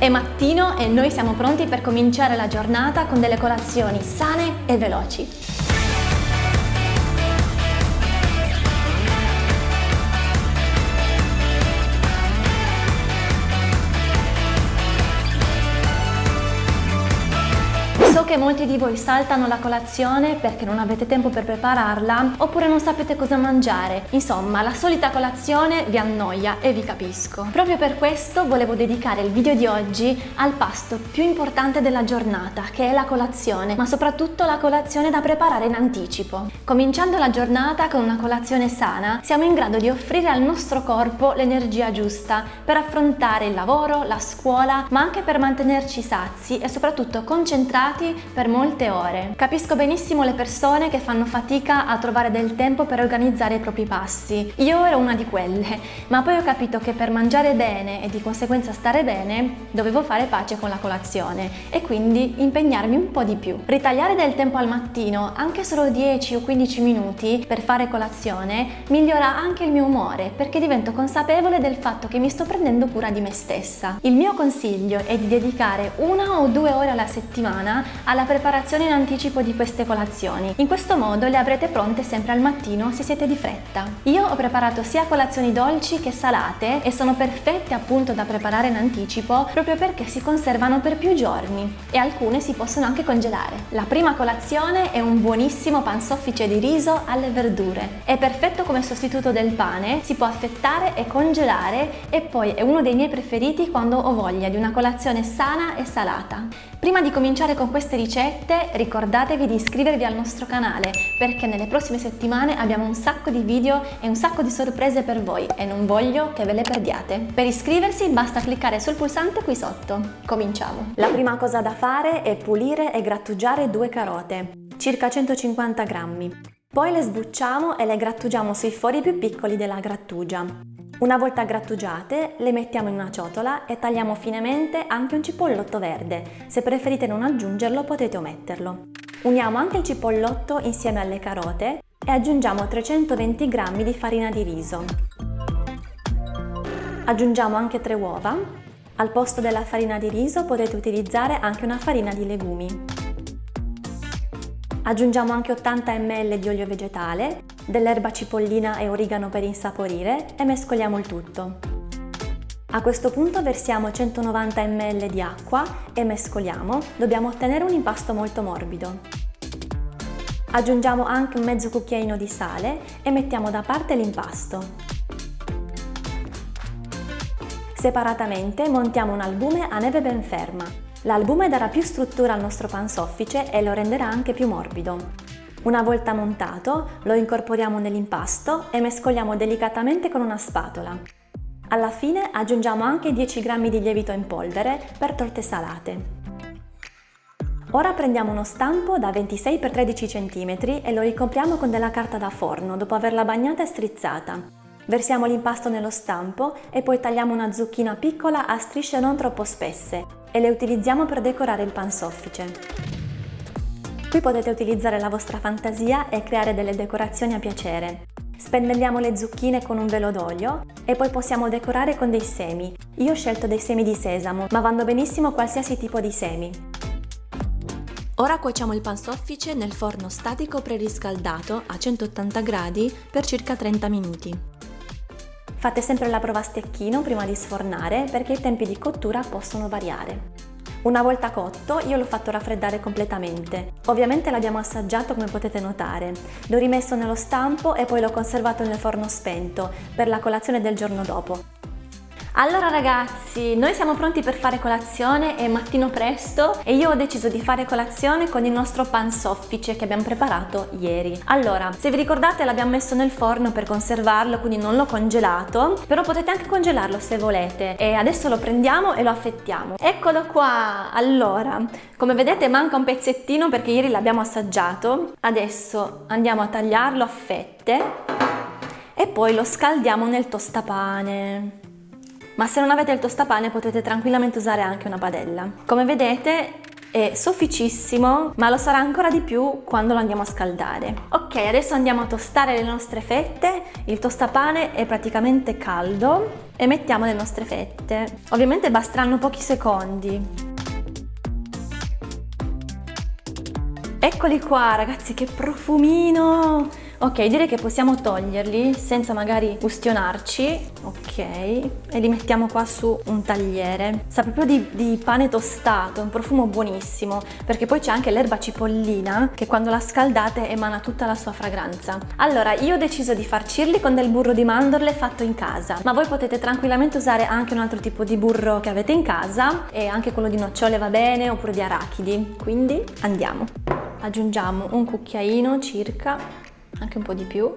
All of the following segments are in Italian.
È mattino e noi siamo pronti per cominciare la giornata con delle colazioni sane e veloci. Che molti di voi saltano la colazione perché non avete tempo per prepararla oppure non sapete cosa mangiare. Insomma, la solita colazione vi annoia e vi capisco. Proprio per questo volevo dedicare il video di oggi al pasto più importante della giornata, che è la colazione, ma soprattutto la colazione da preparare in anticipo. Cominciando la giornata con una colazione sana, siamo in grado di offrire al nostro corpo l'energia giusta per affrontare il lavoro, la scuola, ma anche per mantenerci sazi e soprattutto concentrati per molte ore. Capisco benissimo le persone che fanno fatica a trovare del tempo per organizzare i propri passi. Io ero una di quelle, ma poi ho capito che per mangiare bene e di conseguenza stare bene dovevo fare pace con la colazione e quindi impegnarmi un po' di più. Ritagliare del tempo al mattino, anche solo 10 o 15 minuti per fare colazione, migliora anche il mio umore perché divento consapevole del fatto che mi sto prendendo cura di me stessa. Il mio consiglio è di dedicare una o due ore alla settimana alla preparazione in anticipo di queste colazioni. In questo modo le avrete pronte sempre al mattino se siete di fretta. Io ho preparato sia colazioni dolci che salate e sono perfette appunto da preparare in anticipo proprio perché si conservano per più giorni e alcune si possono anche congelare. La prima colazione è un buonissimo pansoffice di riso alle verdure. È perfetto come sostituto del pane, si può affettare e congelare e poi è uno dei miei preferiti quando ho voglia di una colazione sana e salata. Prima di cominciare con queste ricette ricordatevi di iscrivervi al nostro canale perché nelle prossime settimane abbiamo un sacco di video e un sacco di sorprese per voi e non voglio che ve le perdiate. Per iscriversi basta cliccare sul pulsante qui sotto. Cominciamo! La prima cosa da fare è pulire e grattugiare due carote, circa 150 grammi. Poi le sbucciamo e le grattugiamo sui fori più piccoli della grattugia. Una volta grattugiate le mettiamo in una ciotola e tagliamo finemente anche un cipollotto verde. Se preferite non aggiungerlo potete ometterlo. Uniamo anche il cipollotto insieme alle carote e aggiungiamo 320 g di farina di riso. Aggiungiamo anche 3 uova. Al posto della farina di riso potete utilizzare anche una farina di legumi. Aggiungiamo anche 80 ml di olio vegetale dell'erba cipollina e origano per insaporire e mescoliamo il tutto. A questo punto versiamo 190 ml di acqua e mescoliamo, dobbiamo ottenere un impasto molto morbido. Aggiungiamo anche un mezzo cucchiaino di sale e mettiamo da parte l'impasto. Separatamente montiamo un albume a neve ben ferma. L'albume darà più struttura al nostro pansoffice e lo renderà anche più morbido. Una volta montato lo incorporiamo nell'impasto e mescoliamo delicatamente con una spatola. Alla fine aggiungiamo anche 10 g di lievito in polvere per torte salate. Ora prendiamo uno stampo da 26 x 13 cm e lo ricopriamo con della carta da forno dopo averla bagnata e strizzata. Versiamo l'impasto nello stampo e poi tagliamo una zucchina piccola a strisce non troppo spesse e le utilizziamo per decorare il pansoffice. Qui potete utilizzare la vostra fantasia e creare delle decorazioni a piacere. Spennelliamo le zucchine con un velo d'olio e poi possiamo decorare con dei semi. Io ho scelto dei semi di sesamo, ma vanno benissimo qualsiasi tipo di semi. Ora cuociamo il pansoffice nel forno statico preriscaldato a 180 gradi per circa 30 minuti. Fate sempre la prova a stecchino prima di sfornare perché i tempi di cottura possono variare. Una volta cotto io l'ho fatto raffreddare completamente. Ovviamente l'abbiamo assaggiato come potete notare. L'ho rimesso nello stampo e poi l'ho conservato nel forno spento per la colazione del giorno dopo. Allora ragazzi, noi siamo pronti per fare colazione, è mattino presto e io ho deciso di fare colazione con il nostro pan soffice che abbiamo preparato ieri. Allora, se vi ricordate l'abbiamo messo nel forno per conservarlo, quindi non l'ho congelato, però potete anche congelarlo se volete. E adesso lo prendiamo e lo affettiamo. Eccolo qua! Allora, come vedete manca un pezzettino perché ieri l'abbiamo assaggiato. Adesso andiamo a tagliarlo a fette e poi lo scaldiamo nel tostapane ma se non avete il tostapane potete tranquillamente usare anche una padella. Come vedete è sofficissimo, ma lo sarà ancora di più quando lo andiamo a scaldare. Ok, adesso andiamo a tostare le nostre fette, il tostapane è praticamente caldo e mettiamo le nostre fette. Ovviamente basteranno pochi secondi. Eccoli qua ragazzi, che profumino! Ok, direi che possiamo toglierli senza magari ustionarci, ok, e li mettiamo qua su un tagliere. Sa proprio di, di pane tostato, un profumo buonissimo, perché poi c'è anche l'erba cipollina che quando la scaldate emana tutta la sua fragranza. Allora, io ho deciso di farcirli con del burro di mandorle fatto in casa, ma voi potete tranquillamente usare anche un altro tipo di burro che avete in casa, e anche quello di nocciole va bene, oppure di arachidi, quindi andiamo aggiungiamo un cucchiaino circa, anche un po' di più,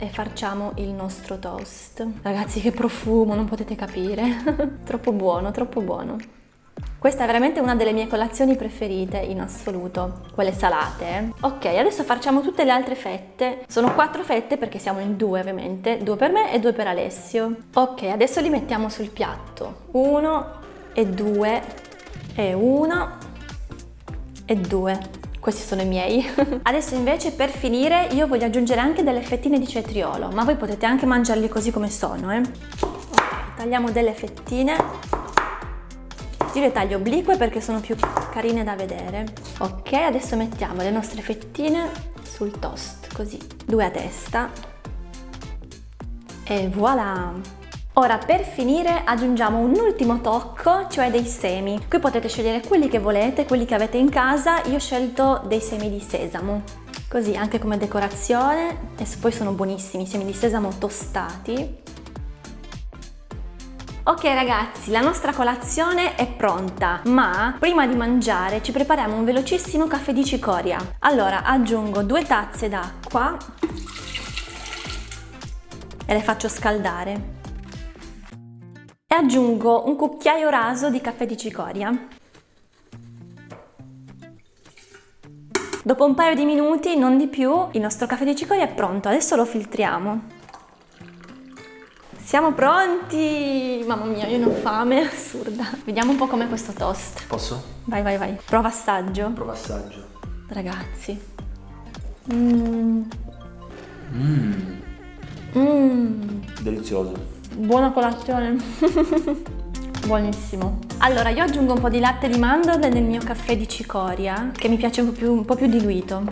e facciamo il nostro toast. Ragazzi che profumo, non potete capire. troppo buono, troppo buono. Questa è veramente una delle mie colazioni preferite in assoluto, quelle salate. Eh. Ok, adesso facciamo tutte le altre fette. Sono quattro fette perché siamo in due ovviamente, due per me e due per Alessio. Ok, adesso li mettiamo sul piatto. Uno e due e uno e due. Questi sono i miei. Adesso invece per finire io voglio aggiungere anche delle fettine di cetriolo, ma voi potete anche mangiarli così come sono. Eh? Okay, tagliamo delle fettine. Io le taglio oblique perché sono più carine da vedere. Ok, adesso mettiamo le nostre fettine sul toast, così, due a testa. E voilà! Ora per finire aggiungiamo un ultimo tocco, cioè dei semi. Qui potete scegliere quelli che volete, quelli che avete in casa, io ho scelto dei semi di sesamo. Così anche come decorazione e poi sono buonissimi, semi di sesamo tostati. Ok ragazzi, la nostra colazione è pronta, ma prima di mangiare ci prepariamo un velocissimo caffè di cicoria. Allora aggiungo due tazze d'acqua e le faccio scaldare e aggiungo un cucchiaio raso di caffè di cicoria. Dopo un paio di minuti, non di più, il nostro caffè di cicoria è pronto, adesso lo filtriamo. Siamo pronti! Mamma mia, io ne ho fame, assurda. Vediamo un po' com'è questo toast. Posso? Vai, vai, vai. Prova assaggio. Prova assaggio. Ragazzi. Mmm. Mmm. Mmm. Delizioso. Buona colazione! Buonissimo! Allora, io aggiungo un po' di latte di mandorle nel mio caffè di cicoria, che mi piace un po' più, un po più diluito.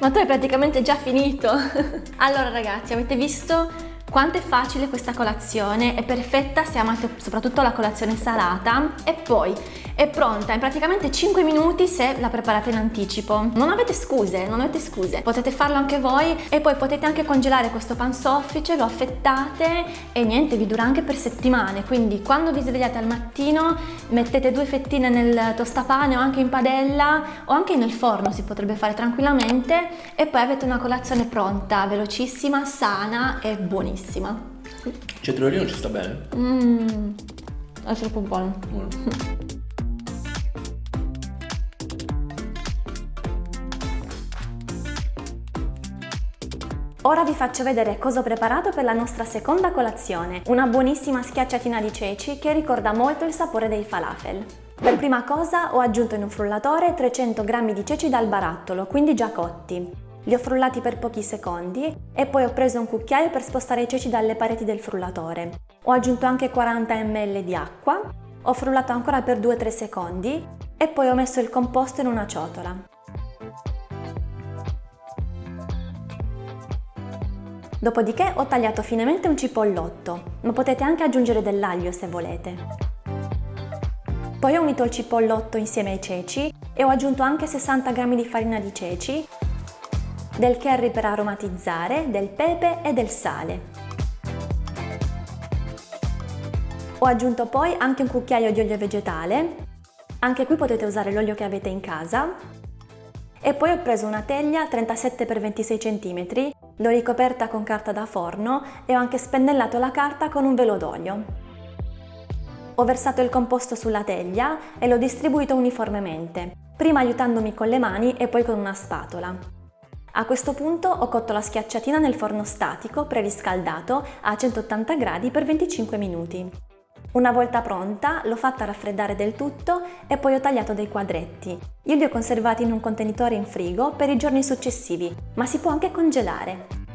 Ma tu hai praticamente già finito! allora ragazzi, avete visto quanto è facile questa colazione, è perfetta se amate soprattutto la colazione salata e poi è pronta in praticamente 5 minuti se la preparate in anticipo. Non avete scuse, non avete scuse, potete farlo anche voi e poi potete anche congelare questo pan soffice, lo affettate e niente, vi dura anche per settimane, quindi quando vi svegliate al mattino mettete due fettine nel tostapane o anche in padella o anche nel forno si potrebbe fare tranquillamente e poi avete una colazione pronta, velocissima, sana e buonissima. Cetriolino ci sta bene? Mmm, è troppo buono. buono. Ora vi faccio vedere cosa ho preparato per la nostra seconda colazione, una buonissima schiacciatina di ceci che ricorda molto il sapore dei falafel. Per prima cosa ho aggiunto in un frullatore 300 g di ceci dal barattolo, quindi già cotti. Li ho frullati per pochi secondi e poi ho preso un cucchiaio per spostare i ceci dalle pareti del frullatore. Ho aggiunto anche 40 ml di acqua, ho frullato ancora per 2-3 secondi e poi ho messo il composto in una ciotola. Dopodiché ho tagliato finemente un cipollotto, ma potete anche aggiungere dell'aglio se volete. Poi ho unito il cipollotto insieme ai ceci e ho aggiunto anche 60 g di farina di ceci del curry per aromatizzare, del pepe e del sale. Ho aggiunto poi anche un cucchiaio di olio vegetale, anche qui potete usare l'olio che avete in casa, e poi ho preso una teglia 37x26 cm, l'ho ricoperta con carta da forno e ho anche spennellato la carta con un velo d'olio. Ho versato il composto sulla teglia e l'ho distribuito uniformemente, prima aiutandomi con le mani e poi con una spatola. A questo punto ho cotto la schiacciatina nel forno statico preriscaldato a 180 gradi per 25 minuti. Una volta pronta l'ho fatta raffreddare del tutto e poi ho tagliato dei quadretti. Io li ho conservati in un contenitore in frigo per i giorni successivi, ma si può anche congelare.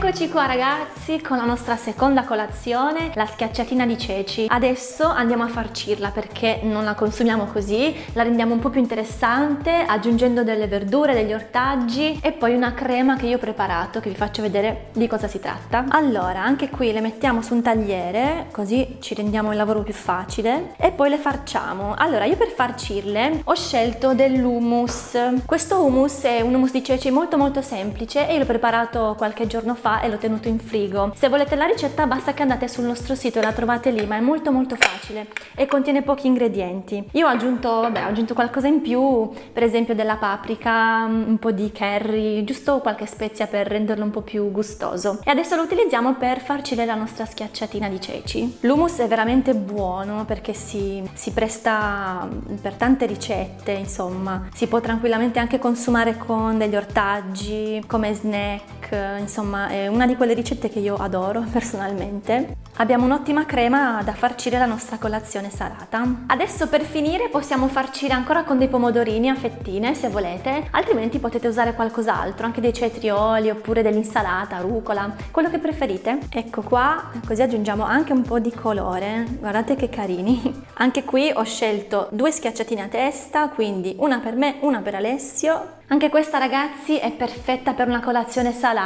Eccoci qua ragazzi con la nostra seconda colazione, la schiacciatina di ceci. Adesso andiamo a farcirla perché non la consumiamo così, la rendiamo un po' più interessante aggiungendo delle verdure, degli ortaggi e poi una crema che io ho preparato che vi faccio vedere di cosa si tratta. Allora, anche qui le mettiamo su un tagliere così ci rendiamo il lavoro più facile e poi le farciamo. Allora, io per farcirle ho scelto dell'hummus. Questo hummus è un hummus di ceci molto molto semplice e l'ho preparato qualche giorno fa e l'ho tenuto in frigo. Se volete la ricetta basta che andate sul nostro sito e la trovate lì, ma è molto molto facile e contiene pochi ingredienti. Io ho aggiunto, vabbè, ho aggiunto qualcosa in più, per esempio della paprika, un po' di curry, giusto qualche spezia per renderlo un po' più gustoso. E adesso lo utilizziamo per farcire la nostra schiacciatina di ceci. L'hummus è veramente buono perché si, si presta per tante ricette, insomma. Si può tranquillamente anche consumare con degli ortaggi, come snack, insomma è una di quelle ricette che io adoro personalmente. Abbiamo un'ottima crema da farcire la nostra colazione salata. Adesso per finire possiamo farcire ancora con dei pomodorini a fettine se volete, altrimenti potete usare qualcos'altro, anche dei cetrioli oppure dell'insalata, rucola, quello che preferite. Ecco qua, così aggiungiamo anche un po' di colore, guardate che carini. Anche qui ho scelto due schiacciatine a testa, quindi una per me, una per Alessio anche questa ragazzi è perfetta per una colazione salata,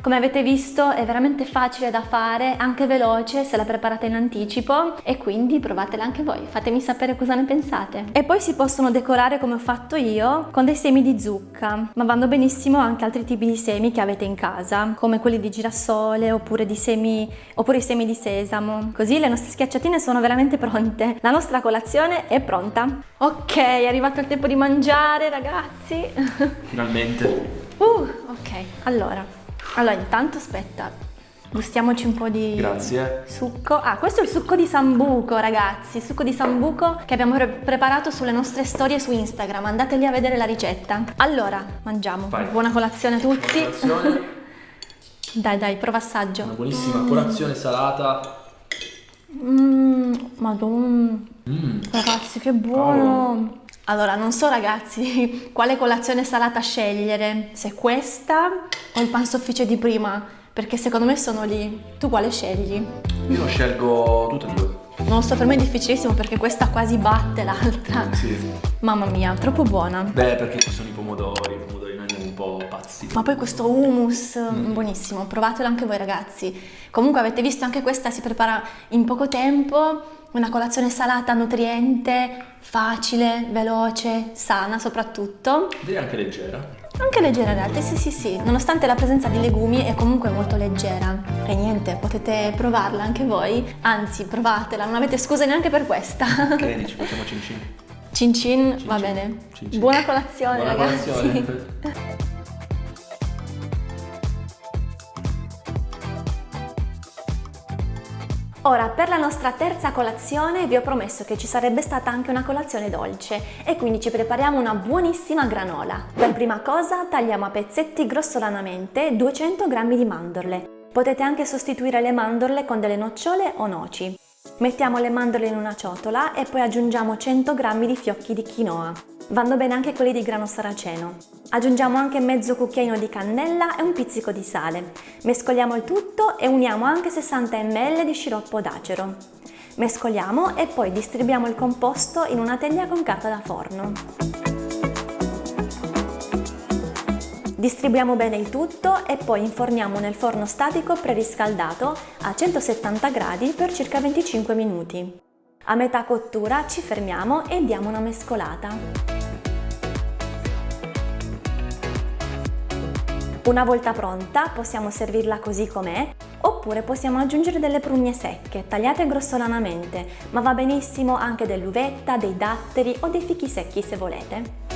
come avete visto è veramente facile da fare, anche veloce se la preparate in anticipo e quindi provatela anche voi, fatemi sapere cosa ne pensate. E poi si possono decorare come ho fatto io con dei semi di zucca, ma vanno benissimo anche altri tipi di semi che avete in casa, come quelli di girasole oppure, di semi, oppure i semi di sesamo. Così le nostre schiacciatine sono veramente pronte, la nostra colazione è pronta. Ok, è arrivato il tempo di mangiare ragazzi. Finalmente. Uh, ok, allora. Allora, intanto aspetta. Gustiamoci un po' di Grazie. succo. Ah, questo è il succo di sambuco, ragazzi. Il succo di sambuco che abbiamo pre preparato sulle nostre storie su Instagram. Andate lì a vedere la ricetta. Allora, mangiamo. Vai. Buona colazione a tutti. Colazione. dai, dai, prova assaggio. Una buonissima colazione salata. Mmm, madonna. Mm. Ragazzi, che buono! Allora, non so ragazzi quale colazione salata scegliere, se questa o il pan soffice di prima, perché secondo me sono lì. Tu quale scegli? Io scelgo tutte e due. Non lo so, per me è difficilissimo perché questa quasi batte l'altra. Sì. Mamma mia, troppo buona. Beh, perché ci sono i po' pazzi. Ma poi questo hummus, mm. buonissimo, provatelo anche voi ragazzi. Comunque avete visto anche questa si prepara in poco tempo una colazione salata, nutriente, facile, veloce, sana soprattutto. Direi anche leggera. Anche leggera in realtà, sì sì sì, nonostante la presenza di legumi è comunque molto leggera. E niente, potete provarla anche voi, anzi provatela, non avete scuse neanche per questa. Che dici, facciamo cin cin? Cin cin, Cin va cin. bene. Cin cin. Buona colazione Buona ragazzi. colazione. Ora, per la nostra terza colazione vi ho promesso che ci sarebbe stata anche una colazione dolce e quindi ci prepariamo una buonissima granola. Per prima cosa tagliamo a pezzetti grossolanamente 200 g di mandorle. Potete anche sostituire le mandorle con delle nocciole o noci. Mettiamo le mandorle in una ciotola e poi aggiungiamo 100 g di fiocchi di quinoa. Vanno bene anche quelli di grano saraceno. Aggiungiamo anche mezzo cucchiaino di cannella e un pizzico di sale. Mescoliamo il tutto e uniamo anche 60 ml di sciroppo d'acero. Mescoliamo e poi distribuiamo il composto in una teglia con carta da forno. Distribuiamo bene il tutto e poi inforniamo nel forno statico preriscaldato a 170 gradi per circa 25 minuti. A metà cottura ci fermiamo e diamo una mescolata. Una volta pronta possiamo servirla così com'è oppure possiamo aggiungere delle prugne secche tagliate grossolanamente, ma va benissimo anche dell'uvetta, dei datteri o dei fichi secchi se volete.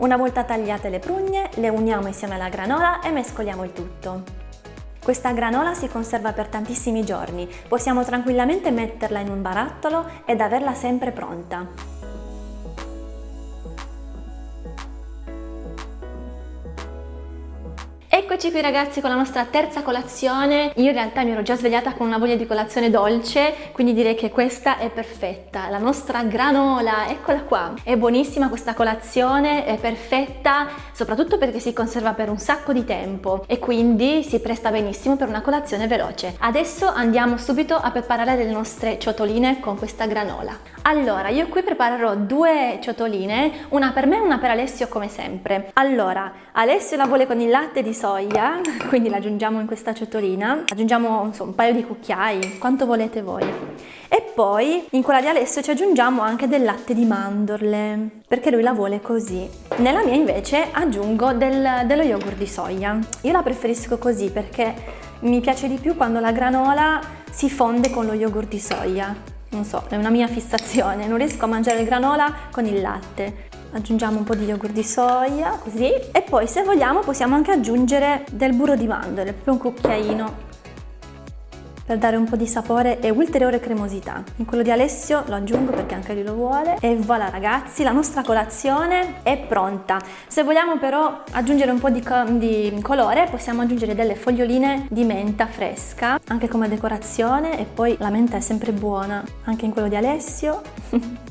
Una volta tagliate le prugne, le uniamo insieme alla granola e mescoliamo il tutto. Questa granola si conserva per tantissimi giorni, possiamo tranquillamente metterla in un barattolo ed averla sempre pronta. Eccoci qui ragazzi con la nostra terza colazione. Io in realtà mi ero già svegliata con una voglia di colazione dolce, quindi direi che questa è perfetta. La nostra granola, eccola qua. È buonissima questa colazione, è perfetta, soprattutto perché si conserva per un sacco di tempo e quindi si presta benissimo per una colazione veloce. Adesso andiamo subito a preparare le nostre ciotoline con questa granola. Allora, io qui preparerò due ciotoline, una per me e una per Alessio come sempre. Allora, Alessio la vuole con il latte di soia, quindi la aggiungiamo in questa ciotolina, aggiungiamo insomma, un paio di cucchiai, quanto volete voi. E poi in quella di Alessio ci aggiungiamo anche del latte di mandorle, perché lui la vuole così. Nella mia invece aggiungo del, dello yogurt di soia. Io la preferisco così perché mi piace di più quando la granola si fonde con lo yogurt di soia non so, è una mia fissazione, non riesco a mangiare il granola con il latte. Aggiungiamo un po' di yogurt di soia, così, e poi se vogliamo possiamo anche aggiungere del burro di mandorle, proprio un cucchiaino per dare un po' di sapore e ulteriore cremosità. In quello di Alessio lo aggiungo perché anche lui lo vuole. E voilà ragazzi, la nostra colazione è pronta. Se vogliamo però aggiungere un po' di, co di colore, possiamo aggiungere delle foglioline di menta fresca, anche come decorazione, e poi la menta è sempre buona, anche in quello di Alessio.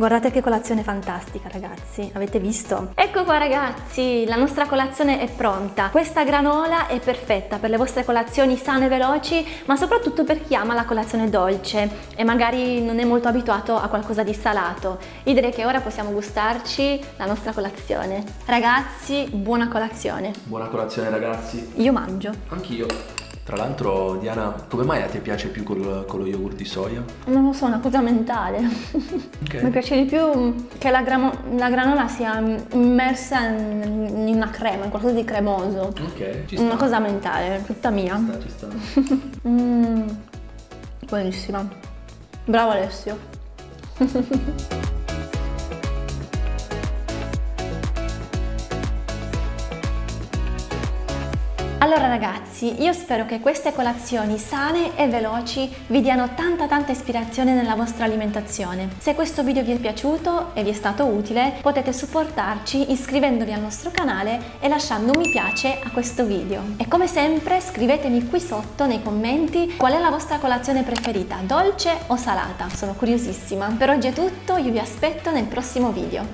Guardate che colazione fantastica ragazzi, avete visto? Ecco qua ragazzi, la nostra colazione è pronta. Questa granola è perfetta per le vostre colazioni sane e veloci, ma soprattutto per chi ama la colazione dolce e magari non è molto abituato a qualcosa di salato. Io direi che ora possiamo gustarci la nostra colazione. Ragazzi, buona colazione. Buona colazione ragazzi. Io mangio. Anch'io. Tra l'altro, Diana, come mai a te piace più col, con lo yogurt di soia? Non lo so, è una cosa mentale. Okay. Mi piace di più che la, la granola sia immersa in, una crema, in qualcosa di cremoso. Ok, ci sta. Una cosa mentale, tutta mia. Ci sta, ci sta. mm, buonissima. Bravo Alessio. Allora ragazzi, io spero che queste colazioni sane e veloci vi diano tanta tanta ispirazione nella vostra alimentazione. Se questo video vi è piaciuto e vi è stato utile, potete supportarci iscrivendovi al nostro canale e lasciando un mi piace a questo video. E come sempre scrivetemi qui sotto nei commenti qual è la vostra colazione preferita, dolce o salata, sono curiosissima. Per oggi è tutto, io vi aspetto nel prossimo video.